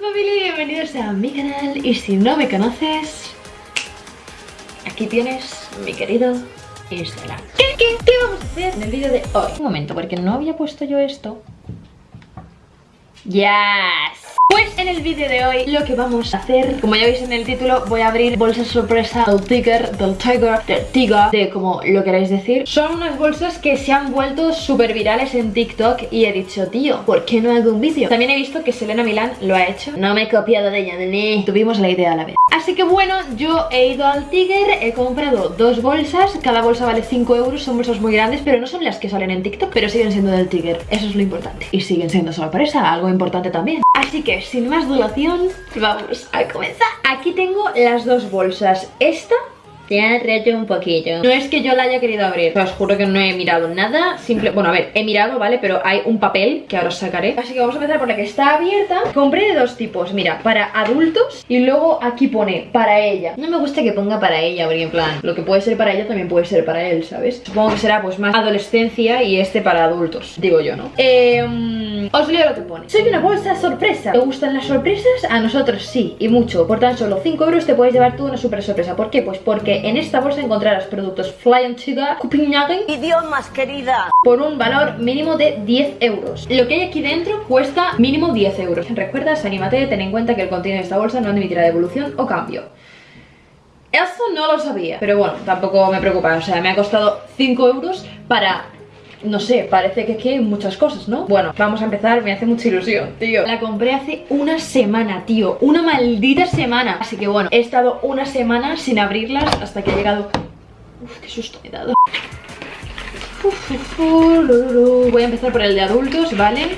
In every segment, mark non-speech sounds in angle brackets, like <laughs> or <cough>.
familia bienvenidos a mi canal. Y si no me conoces Aquí tienes mi querido Instagram ¿Qué, qué, qué vamos a hacer en el vídeo de hoy? Un momento, porque no había puesto yo esto. Yes pues en el vídeo de hoy lo que vamos a hacer, como ya veis en el título, voy a abrir bolsas sorpresa del Tiger, del Tiger, del Tiger, de como lo queráis decir. Son unas bolsas que se han vuelto súper virales en TikTok y he dicho, tío, ¿por qué no hago un vídeo? También he visto que Selena Milán lo ha hecho. No me he copiado de ella, ni tuvimos la idea a la vez. Así que bueno, yo he ido al Tiger, he comprado dos bolsas, cada bolsa vale 5 euros, son bolsas muy grandes, pero no son las que salen en TikTok, pero siguen siendo del Tiger. Eso es lo importante. Y siguen siendo sorpresa, algo importante también. Así que sin más duración, vamos a comenzar. Aquí tengo las dos bolsas. Esta te ha reto un poquillo. No es que yo la haya querido abrir. Os juro que no he mirado nada. Simple, bueno, a ver, he mirado, ¿vale? Pero hay un papel que ahora os sacaré. Así que vamos a empezar por la que está abierta. Compré de dos tipos. Mira, para adultos y luego aquí pone para ella. No me gusta que ponga para ella, porque en plan, lo que puede ser para ella también puede ser para él, ¿sabes? Supongo que será pues más adolescencia y este para adultos, digo yo, ¿no? Eh, os leo lo que pone. Soy una bolsa sorpresa. ¿Te gustan las sorpresas? A nosotros sí, y mucho. Por tan solo 5 euros te puedes llevar tú una super sorpresa. ¿Por qué? Pues porque en esta bolsa encontrarás productos Fly Sugar Copenhagen Idiomas, querida por un valor mínimo de 10 euros. Lo que hay aquí dentro cuesta mínimo 10 euros. ¿Recuerdas? Anímate, ten en cuenta que el contenido de esta bolsa no admitirá devolución o cambio. Eso no lo sabía, pero bueno, tampoco me preocupa, o sea, me ha costado 5 euros para no sé, parece que aquí hay muchas cosas, ¿no? Bueno, vamos a empezar, me hace mucha ilusión, tío. La compré hace una semana, tío. Una maldita semana. Así que bueno, he estado una semana sin abrirlas hasta que ha llegado... Uf, qué susto me he dado. Voy a empezar por el de adultos, ¿vale?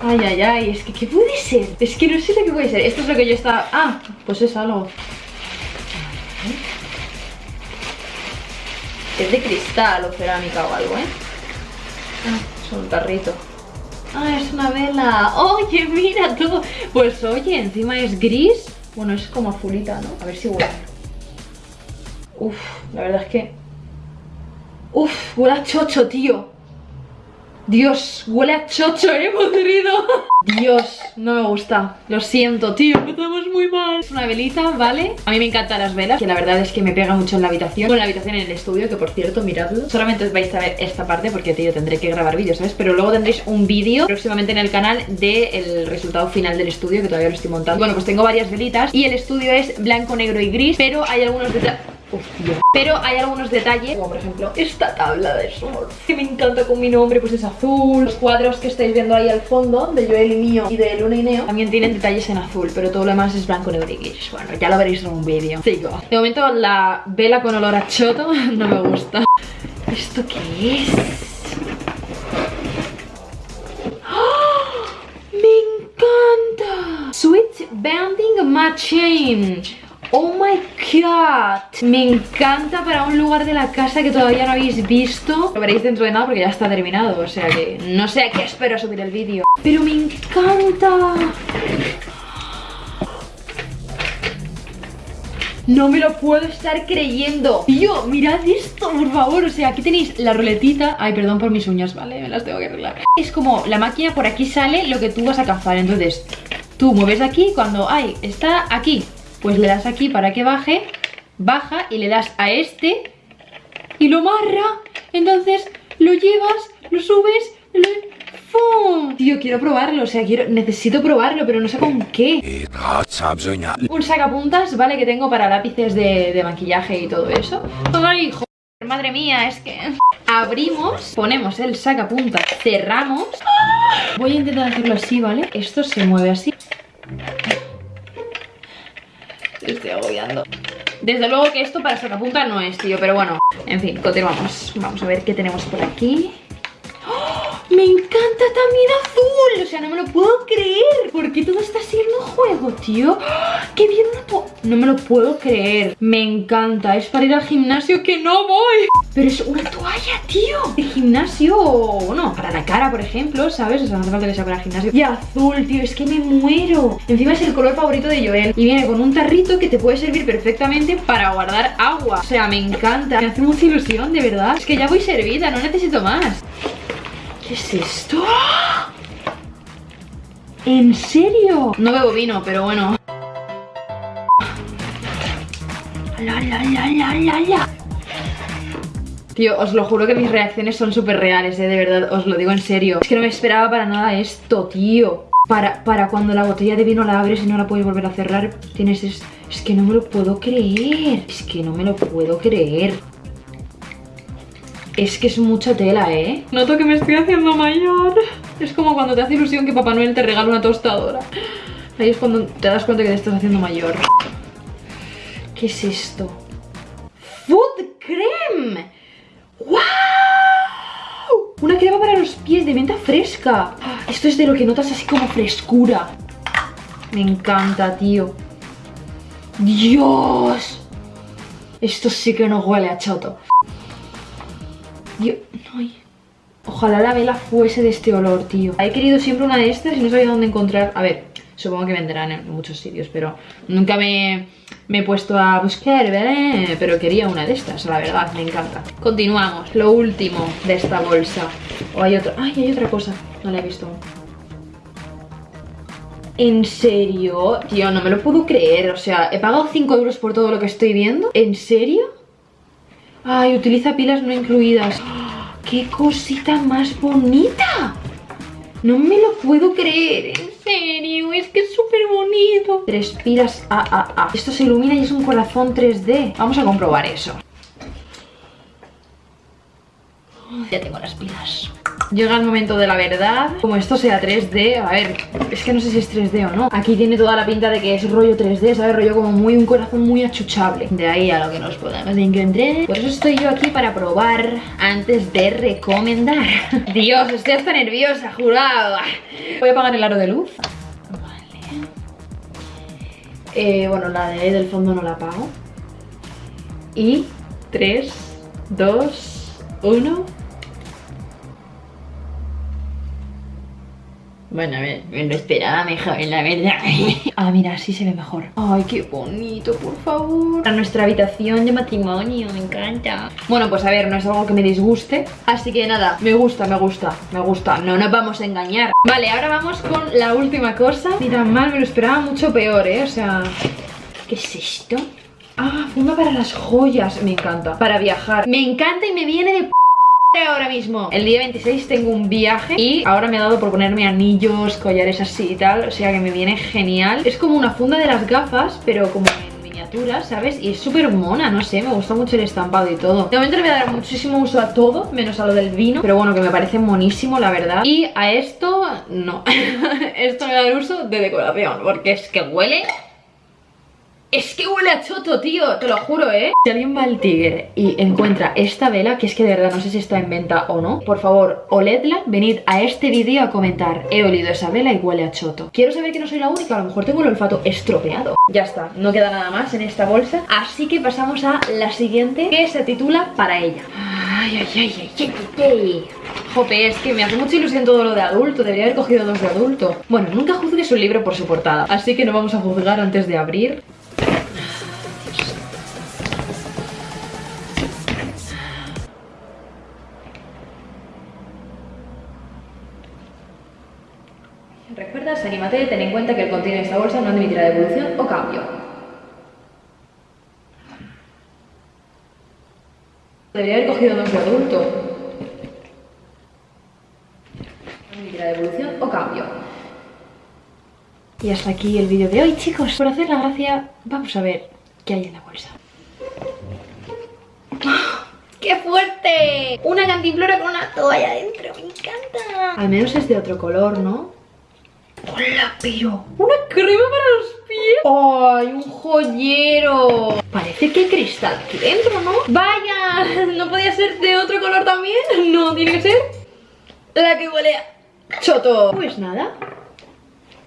Ay, ay, ay, es que ¿qué puede ser? Es que no sé lo que puede ser. Esto es lo que yo estaba... Ah, pues es algo es de cristal o cerámica o algo, ¿eh? Ah, es un tarrito. Ah, es una vela. Oye, mira tú. Pues oye, encima es gris. Bueno, es como azulita, ¿no? A ver si huele. Uf, la verdad es que... Uf, huele a chocho, tío. Dios, huele a chocho, eh, <laughs> podrido. Dios, no me gusta. Lo siento, tío, empezamos muy mal. Es una velita, ¿vale? A mí me encantan las velas Que la verdad es que me pega mucho en la habitación. Con la habitación en el estudio, que por cierto, miradlo. Solamente os vais a ver esta parte Porque, tío, tendré que grabar vídeos, ¿sabes? Pero luego tendréis un vídeo próximamente en el canal Del resultado final del estudio Que todavía lo estoy montando. Bueno, pues tengo varias velitas Y el estudio es blanco, negro y gris Pero hay algunos detalles pero hay algunos detalles, como por ejemplo esta tabla de sol Que me encanta con mi nombre, pues es azul. Los cuadros que estáis viendo ahí al fondo, de Joel y mío y de Luna y Neo También tienen detalles en azul, pero todo lo demás es blanco, negro y gris. Bueno, ya lo veréis en un vídeo. Sigo De momento la vela con olor a choto <laughs> no me gusta. ¿Esto qué es? ¡Oh! ¡Me encanta! Switch Banding Machine Oh my god. Me encanta para un lugar de la casa que todavía no habéis visto. Lo veréis dentro de nada porque ya está terminado O sea que no sé a qué espero subir el vídeo. Pero me encanta. No me lo puedo estar creyendo. Tío, mirad esto, por favor. O sea, aquí tenéis la ruletita. Ay, perdón por mis uñas, ¿vale? Me las tengo que arreglar. Es como la máquina, por aquí sale lo que tú vas a cazar. Entonces, tú mueves aquí cuando... Ay, está aquí pues le das aquí para que baje, baja y le das a este y lo marra. Entonces lo llevas, lo subes, lo... ¡Fum! Tío, quiero probarlo, o sea, quiero, necesito probarlo, pero no sé con qué. Un sacapuntas, ¿vale? Que tengo para lápices de, de maquillaje y todo eso. ¡Ay, joder! Madre mía, es que... Abrimos, ponemos el sacapuntas, cerramos. Voy a intentar hacerlo así, ¿vale? Esto se mueve así estoy agobiando. Desde luego que esto para sacapunta no es, tío, pero bueno. En fin, continuamos. Vamos a ver qué tenemos por aquí. ¡Me encanta también azul! O sea, no me lo puedo creer. ¿Por qué todo está siendo juego, tío? ¡Qué bien No me lo puedo creer. Me encanta, es para ir al gimnasio que no voy. Pero es una toalla, tío. De gimnasio, bueno, para la cara, por ejemplo, ¿sabes? O sea, no hace falta que sea para el gimnasio. Y azul, tío, es que me muero. Encima es el color favorito de Joel. Y viene con un tarrito que te puede servir perfectamente para guardar agua. O sea, me encanta. Me hace mucha ilusión, de verdad. Es que ya voy servida, no necesito más ¿Qué es esto? ¿En serio? No bebo vino, pero bueno. La, la, la. Tío, os lo juro que mis reacciones son súper reales, eh, de verdad, os lo digo en serio. Es que no me esperaba para nada esto, tío. Para, para cuando la botella de vino la abres y no la puedes volver a cerrar, tienes... Es, es que no me lo puedo creer. Es que no me lo puedo creer. Es que es mucha tela, ¿eh? Noto que me estoy haciendo mayor. Es como cuando te hace ilusión que Papá Noel te regala una tostadora. Ahí es cuando te das cuenta que te estás haciendo mayor. ¿Qué es esto? ¡Food cream! ¡Wow! Una crema para los pies de menta fresca. Esto es de lo que notas así como frescura. Me encanta, tío. ¡Dios! Esto sí que no huele a choto. Ojalá la vela fuese de este olor, tío. He querido siempre una de estas y no sabía dónde encontrar. A ver, supongo que vendrán en muchos sitios, pero nunca me me he puesto a buscar, ¿vale? Pero quería una de estas, la verdad, me encanta. Continuamos, lo último de esta bolsa. O hay otra... ¡Ay, hay otra cosa! No la he visto ¿En serio? Tío, no me lo puedo creer. O sea, he pagado 5 euros por todo lo que estoy viendo. ¿En serio? Ay, utiliza pilas no incluidas. ¡Qué cosita más bonita! No me lo puedo creer, en serio, es que es súper bonito Tres pilas AAA Esto se ilumina y es un corazón 3D Vamos a comprobar eso Ya tengo las pilas. Llega el momento de la verdad. Como esto sea 3D, a ver Es que no sé si es 3D o no. Aquí tiene toda la pinta de que es rollo 3D ¿Sabes? Rollo como muy un corazón muy achuchable. De ahí a lo que nos podemos encontrar Por eso estoy yo aquí para probar Antes de recomendar. <laughs> Dios, estoy hasta nerviosa, jurado. Voy a apagar el aro de luz. Vale. Eh, Bueno, la de ahí del fondo no la apago. Y 3, 2, 1 Bueno, a ver, me lo esperaba mejor, la verdad. <laughs> Ah, mira, así se ve mejor. Ay, qué bonito, por favor. A nuestra habitación de matrimonio, me encanta. Bueno, pues a ver, no es algo que me disguste. Así que nada, me gusta, me gusta, me gusta. No nos vamos a engañar. Vale, ahora vamos con la última cosa. Ni tan mal, me lo esperaba mucho peor, ¿eh? O sea... ¿Qué es esto? Ah, funda para las joyas, me encanta. Para viajar. Me encanta y me viene de ahora mismo. El día 26 tengo un viaje y ahora me ha dado por ponerme anillos, collares así y tal O sea que me viene genial. Es como una funda de las gafas, pero como en miniatura, ¿sabes? Y es súper mona, no sé, me gusta mucho el estampado y todo. De momento le voy a dar muchísimo uso a todo, menos a lo del vino Pero bueno, que me parece monísimo, la verdad. Y a esto, no. <laughs> Esto me va a dar uso de decoración Porque es que huele es que huele a choto, tío, te lo juro, ¿eh? Si alguien va al Tigre y encuentra esta vela, que es que de verdad no sé si está en venta o no, por favor, oledla, venid a este vídeo a comentar, he olido esa vela y huele a choto. Quiero saber que no soy la única, a lo mejor tengo el olfato estropeado. Ya está, no queda nada más en esta bolsa, así que pasamos a la siguiente, que se titula Para ella. Ay, ay, ay, ay, ay. Jope, es que me hace mucha ilusión todo lo de adulto, debería haber cogido dos de adulto. Bueno, nunca juzgues un libro por su portada, así que no vamos a juzgar antes de abrir. ¿Recuerdas? Anímate, ten en cuenta que el contenido de esta bolsa no admitirá devolución o cambio. Debería haber cogido dos de adulto. No admitirá devolución o cambio. Y hasta aquí el vídeo de hoy, chicos. Por hacer la gracia, vamos a ver qué hay en la bolsa. ¡Ah! ¡Qué fuerte! Una cantimplora con una toalla adentro, me encanta. Al menos es de otro color, ¿no? ¡Hola, pero! ¡Una crema para los pies! ¡Ay, un joyero! Parece que hay cristal aquí dentro, ¿no? ¡Vaya! ¿No podía ser de otro color también? No, tiene que ser la que huele a choto. Pues nada,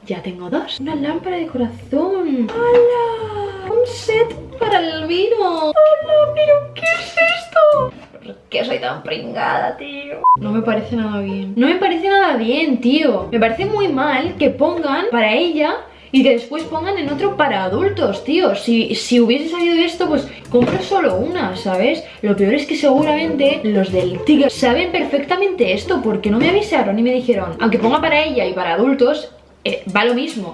ya tengo dos. Una lámpara de corazón. ¡Hala! Un set para el vino. ¡Hala! ¿Pero qué es esto? ¿Por qué soy tan pringada, tío? No me parece nada bien. No me parece nada bien, tío. Me parece muy mal que pongan para ella y que después pongan en otro para adultos, tío. Si, si hubiese salido esto, pues compro solo una, ¿sabes? Lo peor es que seguramente los del Tigre saben perfectamente esto porque no me avisaron y me dijeron, aunque ponga para ella y para adultos, eh, va lo mismo.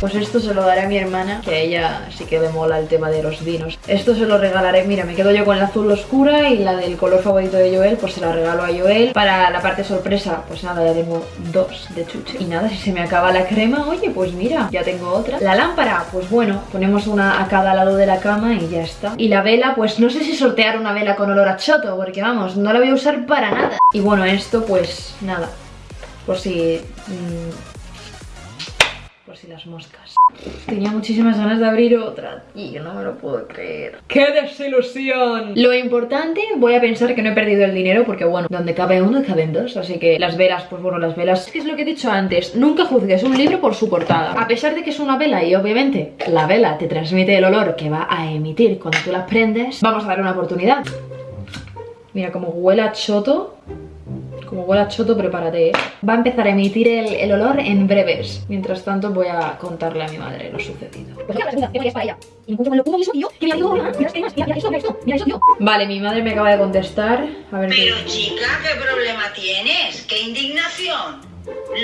Pues esto se lo daré a mi hermana, que a ella sí que le mola el tema de los vinos. Esto se lo regalaré, mira, me quedo yo con la azul oscura y la del color favorito de Joel, pues se la regalo a Joel. Para la parte sorpresa, pues nada, ya tengo dos de chuche. Y nada, si se me acaba la crema, oye, pues mira, ya tengo otra. La lámpara, pues bueno, ponemos una a cada lado de la cama y ya está. Y la vela, pues no sé si sortear una vela con olor a choto, porque vamos, no la voy a usar para nada. Y bueno, esto pues nada, por si... Mmm, si las moscas. Tenía muchísimas ganas de abrir otra y no me lo puedo creer. ¡Qué desilusión! Lo importante, voy a pensar que no he perdido el dinero porque bueno, donde cabe uno caben dos, así que las velas, pues bueno, las velas... ¿Qué es lo que he dicho antes? Nunca juzgues un libro por su portada. A pesar de que es una vela y obviamente la vela te transmite el olor que va a emitir cuando tú la prendes, vamos a dar una oportunidad. Mira cómo huele a choto como huele a choto, prepárate, ¿eh? Va a empezar a emitir el, olor en breves. Mientras tanto voy a contarle a mi madre lo sucedido. Vale, mi madre me acaba de contestar. A ver Pero chica, ¿qué problema tienes? ¿Qué indignación?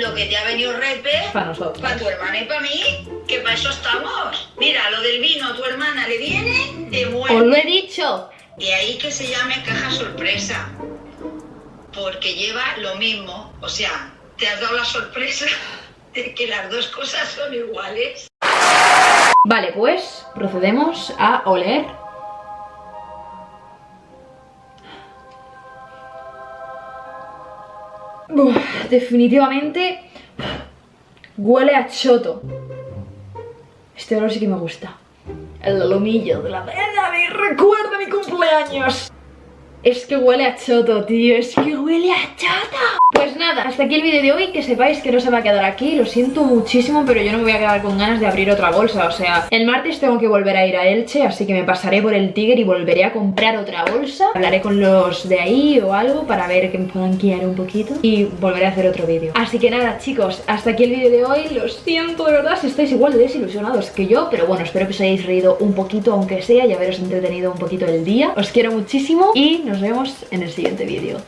Lo que te ha venido repe para nosotros. Para tu hermana y para mí, que para eso estamos. Mira, lo del vino a tu hermana le viene de muerte. Os lo he dicho. De ahí que se llame caja sorpresa porque lleva lo mismo. O sea, te has dado la sorpresa <laughs> de que las dos cosas son iguales. Vale, pues procedemos a oler. definitivamente huele a choto. Este olor sí que me gusta. El lomillo de la vena me recuerda mi cumpleaños. Es que huele a choto, tío, es que huele a choto. Pues nada, hasta aquí el vídeo de hoy Que sepáis que no se va a quedar aquí Lo siento muchísimo, pero yo no me voy a quedar con ganas de abrir otra bolsa O sea, el martes tengo que volver a ir a Elche Así que me pasaré por el Tiger y volveré a comprar otra bolsa. Hablaré con los de ahí o algo Para ver que me puedan guiar un poquito Y volveré a hacer otro vídeo. Así que nada, chicos, hasta aquí el vídeo de hoy Lo siento, de verdad, si estáis igual de desilusionados que yo Pero bueno, espero que os hayáis reído un poquito Aunque sea, y haberos entretenido un poquito el día. Os quiero muchísimo y nos vemos en el siguiente vídeo.